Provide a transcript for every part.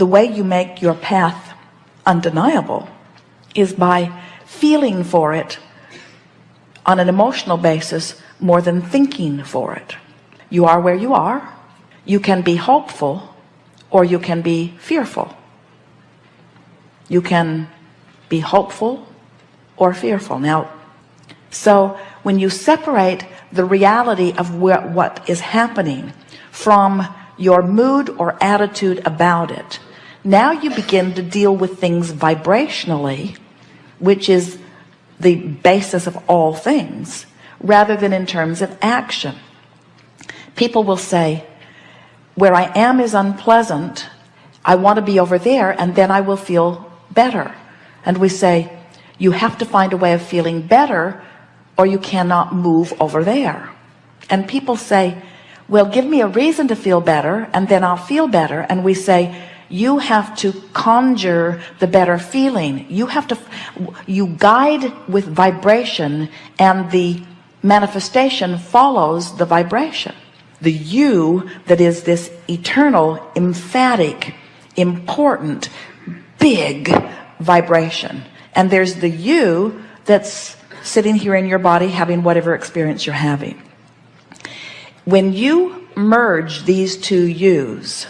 the way you make your path undeniable is by feeling for it on an emotional basis more than thinking for it. You are where you are. You can be hopeful or you can be fearful. You can be hopeful or fearful. Now so when you separate the reality of what, what is happening from your mood or attitude about it now you begin to deal with things vibrationally which is the basis of all things rather than in terms of action. People will say where I am is unpleasant. I want to be over there and then I will feel better. And we say you have to find a way of feeling better or you cannot move over there. And people say well give me a reason to feel better and then I'll feel better. And we say you have to conjure the better feeling. You have to you guide with vibration and the manifestation follows the vibration. The you that is this eternal emphatic important big vibration. And there's the you that's sitting here in your body having whatever experience you're having. When you merge these two yous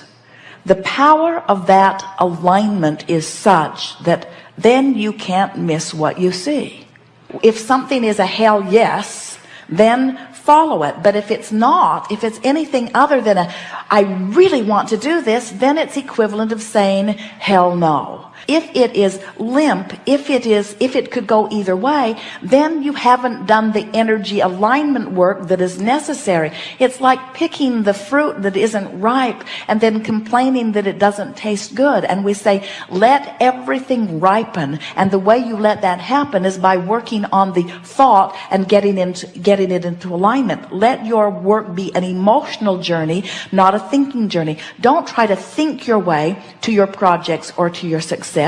the power of that alignment is such that then you can't miss what you see. If something is a hell yes then follow it. But if it's not if it's anything other than a I really want to do this then it's equivalent of saying hell no if it is limp if it is if it could go either way then you haven't done the energy alignment work that is necessary. It's like picking the fruit that isn't ripe and then complaining that it doesn't taste good. And we say let everything ripen. And the way you let that happen is by working on the thought and getting into getting it into alignment. Let your work be an emotional journey not a thinking journey. Don't try to think your way to your projects or to your success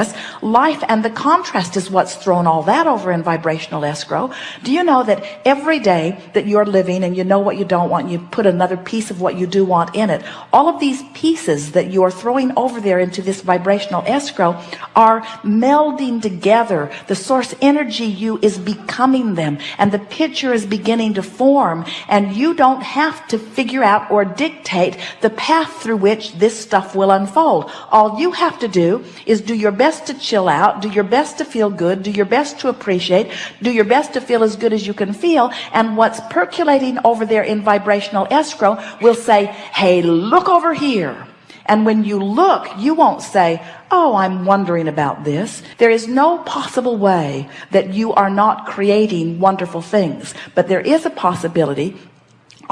life and the contrast is what's thrown all that over in vibrational escrow. Do you know that every day that you're living and you know what you don't want you put another piece of what you do want in it all of these pieces that you're throwing over there into this vibrational escrow are melding together. The source energy you is becoming them and the picture is beginning to form and you don't have to figure out or dictate the path through which this stuff will unfold. All you have to do is do your best to chill out do your best to feel good do your best to appreciate do your best to feel as good as you can feel and what's percolating over there in vibrational escrow will say hey look over here. And when you look you won't say oh I'm wondering about this. There is no possible way that you are not creating wonderful things but there is a possibility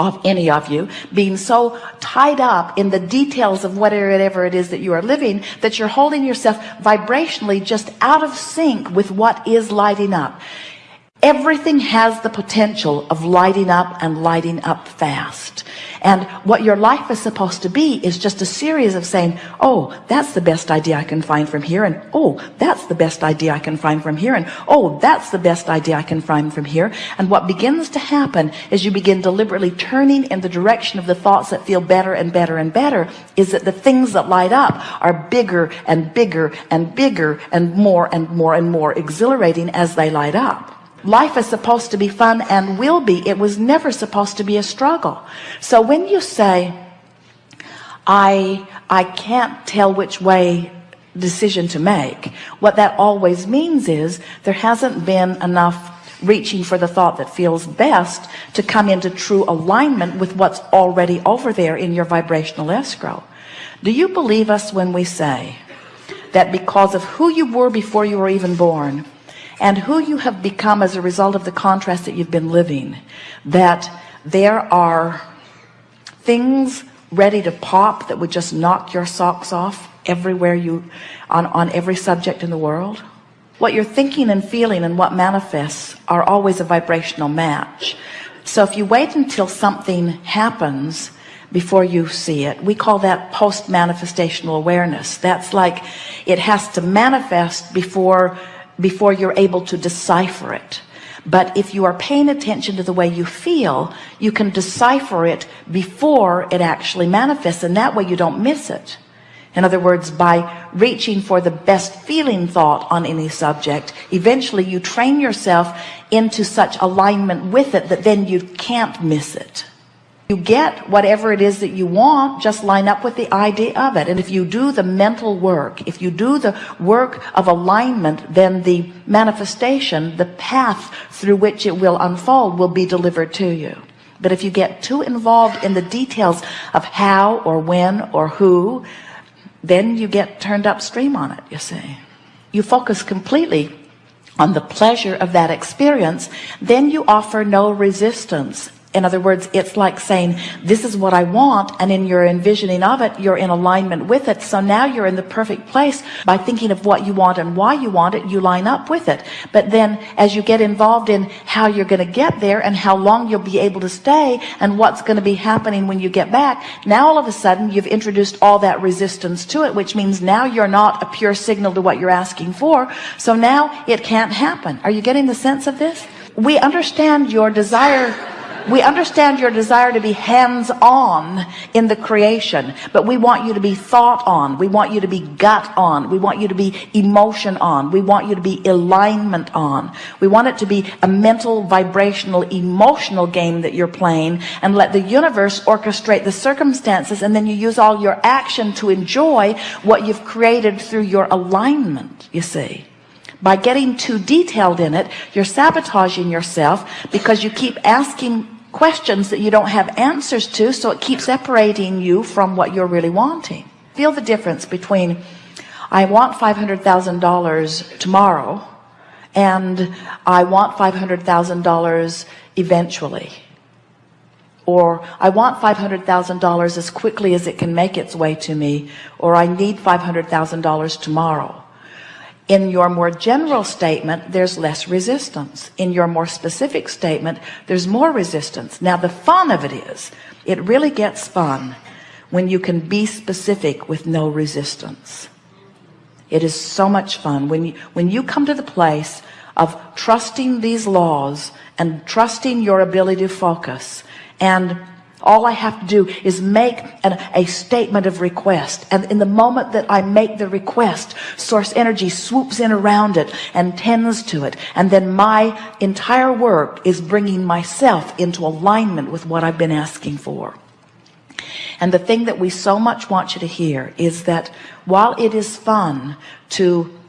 of any of you being so tied up in the details of whatever it is that you are living that you're holding yourself vibrationally just out of sync with what is lighting up everything has the potential of lighting up and lighting up fast. And what your life is supposed to be is just a series of saying oh that's the best idea I can find from here and oh that's the best idea I can find from here and oh that's the best idea I can find from here. And what begins to happen is you begin deliberately turning in the direction of the thoughts that feel better and better and better is that the things that light up are bigger and bigger and bigger and more and more and more exhilarating as they light up life is supposed to be fun and will be. It was never supposed to be a struggle. So when you say I I can't tell which way decision to make what that always means is there hasn't been enough reaching for the thought that feels best to come into true alignment with what's already over there in your vibrational escrow. Do you believe us when we say that because of who you were before you were even born and who you have become as a result of the contrast that you've been living that there are things ready to pop that would just knock your socks off everywhere you on on every subject in the world. What you're thinking and feeling and what manifests are always a vibrational match. So if you wait until something happens before you see it we call that post manifestational awareness. That's like it has to manifest before before you're able to decipher it. But if you are paying attention to the way you feel you can decipher it before it actually manifests and that way you don't miss it. In other words by reaching for the best feeling thought on any subject eventually you train yourself into such alignment with it that then you can't miss it you get whatever it is that you want just line up with the idea of it. And if you do the mental work if you do the work of alignment then the manifestation the path through which it will unfold will be delivered to you. But if you get too involved in the details of how or when or who then you get turned upstream on it you see. You focus completely on the pleasure of that experience then you offer no resistance in other words it's like saying this is what I want and in your envisioning of it you're in alignment with it. So now you're in the perfect place by thinking of what you want and why you want it you line up with it. But then as you get involved in how you're going to get there and how long you'll be able to stay and what's going to be happening when you get back now all of a sudden you've introduced all that resistance to it which means now you're not a pure signal to what you're asking for. So now it can't happen. Are you getting the sense of this? We understand your desire we understand your desire to be hands-on in the creation but we want you to be thought on. We want you to be gut on. We want you to be emotion on. We want you to be alignment on. We want it to be a mental vibrational emotional game that you're playing and let the universe orchestrate the circumstances and then you use all your action to enjoy what you've created through your alignment you see by getting too detailed in it you're sabotaging yourself because you keep asking questions that you don't have answers to so it keeps separating you from what you're really wanting. Feel the difference between I want $500,000 tomorrow and I want $500,000 eventually. Or I want $500,000 as quickly as it can make its way to me or I need $500,000 tomorrow in your more general statement there's less resistance. In your more specific statement there's more resistance. Now the fun of it is it really gets fun when you can be specific with no resistance. It is so much fun when you when you come to the place of trusting these laws and trusting your ability to focus and all I have to do is make an, a statement of request. And in the moment that I make the request source energy swoops in around it and tends to it. And then my entire work is bringing myself into alignment with what I've been asking for. And the thing that we so much want you to hear is that while it is fun to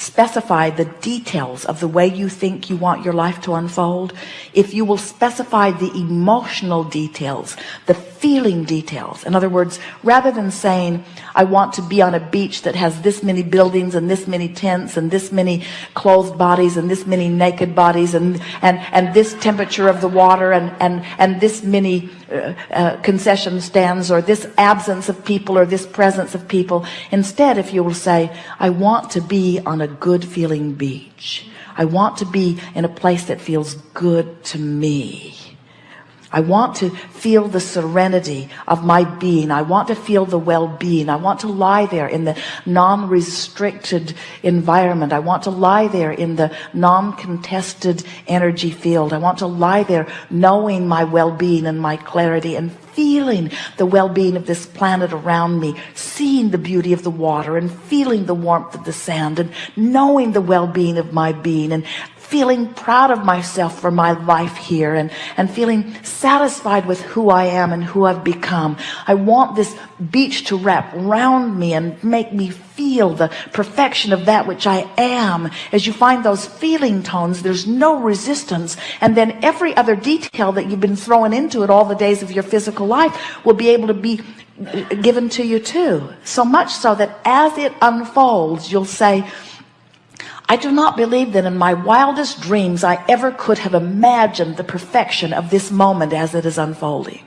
specify the details of the way you think you want your life to unfold. If you will specify the emotional details the feeling details. In other words rather than saying I want to be on a beach that has this many buildings and this many tents and this many clothed bodies and this many naked bodies and and and this temperature of the water and and and this many uh, uh, concession stands or this absence of people or this presence of people instead if you will say I want to be on a good feeling beach. I want to be in a place that feels good to me I want to feel the serenity of my being. I want to feel the well-being. I want to lie there in the non-restricted environment. I want to lie there in the non-contested energy field. I want to lie there knowing my well-being and my clarity and feeling the well-being of this planet around me, seeing the beauty of the water and feeling the warmth of the sand and knowing the well-being of my being and feeling proud of myself for my life here and and feeling satisfied with who I am and who I've become. I want this beach to wrap around me and make me feel the perfection of that which I am. As you find those feeling tones there's no resistance. And then every other detail that you've been throwing into it all the days of your physical life will be able to be given to you too. So much so that as it unfolds you'll say I do not believe that in my wildest dreams I ever could have imagined the perfection of this moment as it is unfolding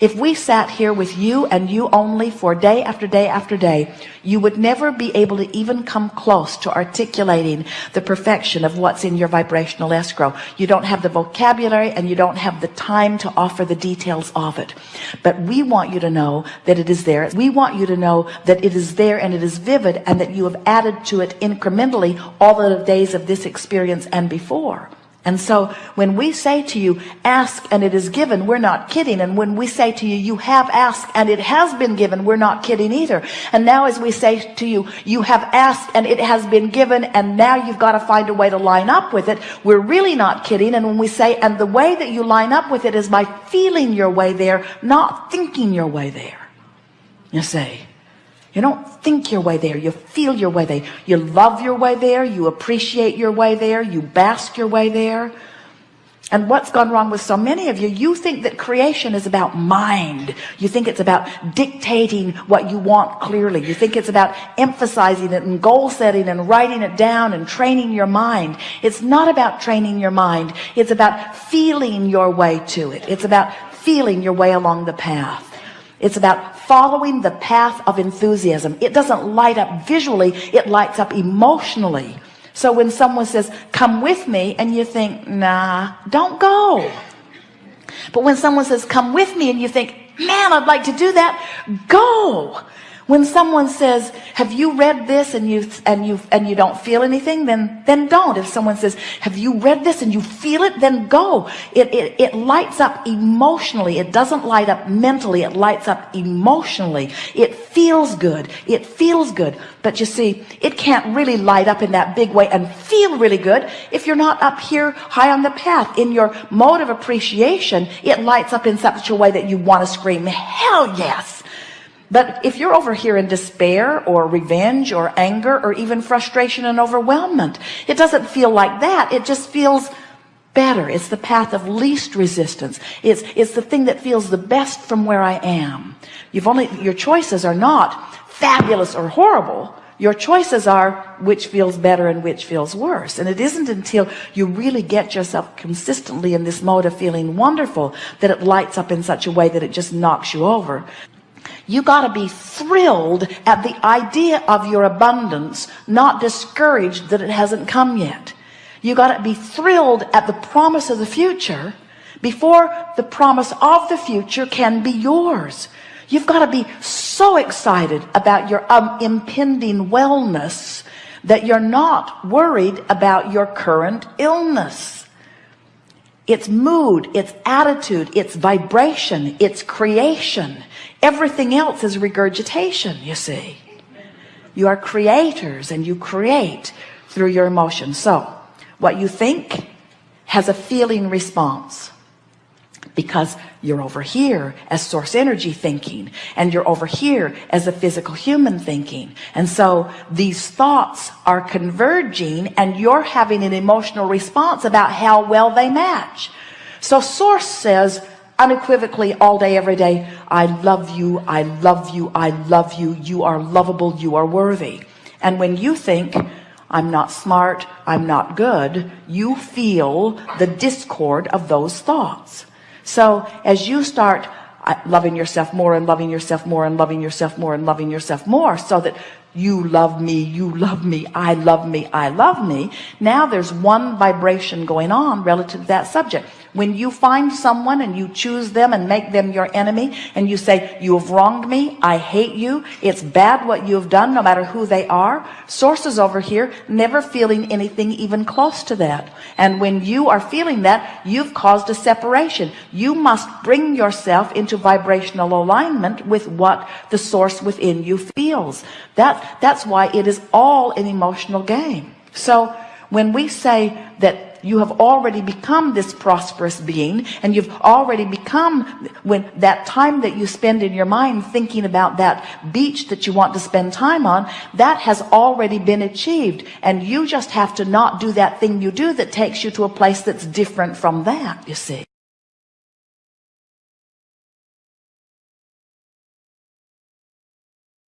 if we sat here with you and you only for day after day after day you would never be able to even come close to articulating the perfection of what's in your vibrational escrow. You don't have the vocabulary and you don't have the time to offer the details of it. But we want you to know that it is there. We want you to know that it is there and it is vivid and that you have added to it incrementally all the days of this experience and before And so when we say to you, ask and it is given, we're not kidding. And when we say to you, you have asked and it has been given, we're not kidding either. And now as we say to you, you have asked and it has been given and now you've got to find a way to line up with it. We're really not kidding. And when we say, and the way that you line up with it is by feeling your way there, not thinking your way there. You say, you don't think your way there. You feel your way there. You love your way there. You appreciate your way there. You bask your way there. And what's gone wrong with so many of you, you think that creation is about mind. You think it's about dictating what you want clearly. You think it's about emphasizing it and goal setting and writing it down and training your mind. It's not about training your mind. It's about feeling your way to it. It's about feeling your way along the path. It's about following the path of enthusiasm. It doesn't light up visually. It lights up emotionally. So when someone says, come with me, and you think, nah, don't go. But when someone says, come with me, and you think, man, I'd like to do that, go. When someone says, have you read this and you, and you, and you don't feel anything, then, then don't. If someone says, have you read this and you feel it, then go. It, it, it lights up emotionally. It doesn't light up mentally. It lights up emotionally. It feels good. It feels good. But you see, it can't really light up in that big way and feel really good if you're not up here high on the path. In your mode of appreciation, it lights up in such a way that you want to scream, hell yes. But if you're over here in despair or revenge or anger or even frustration and overwhelmment, it doesn't feel like that. It just feels better. It's the path of least resistance. It's, it's the thing that feels the best from where I am. You've only, your choices are not fabulous or horrible. Your choices are which feels better and which feels worse. And it isn't until you really get yourself consistently in this mode of feeling wonderful that it lights up in such a way that it just knocks you over. You got to be thrilled at the idea of your abundance, not discouraged that it hasn't come yet. You got to be thrilled at the promise of the future before the promise of the future can be yours. You've got to be so excited about your um, impending wellness that you're not worried about your current illness. It's mood, it's attitude, it's vibration, it's creation. Everything else is regurgitation, you see. You are creators and you create through your emotions. So what you think has a feeling response because you're over here as source energy thinking and you're over here as a physical human thinking and so these thoughts are converging and you're having an emotional response about how well they match so source says unequivocally all day every day. I love you. I love you. I love you. You are lovable. You are worthy. And when you think I'm not smart. I'm not good you feel the discord of those thoughts. So as you start uh, loving yourself more and loving yourself more and loving yourself more and loving yourself more so that you love me you love me I love me I love me now there's one vibration going on relative to that subject when you find someone and you choose them and make them your enemy and you say, you have wronged me. I hate you. It's bad what you have done, no matter who they are. Sources over here never feeling anything even close to that. And when you are feeling that, you've caused a separation. You must bring yourself into vibrational alignment with what the source within you feels. That, that's why it is all an emotional game. So when we say that you have already become this prosperous being and you've already become when that time that you spend in your mind thinking about that beach that you want to spend time on that has already been achieved. And you just have to not do that thing you do that takes you to a place that's different from that you see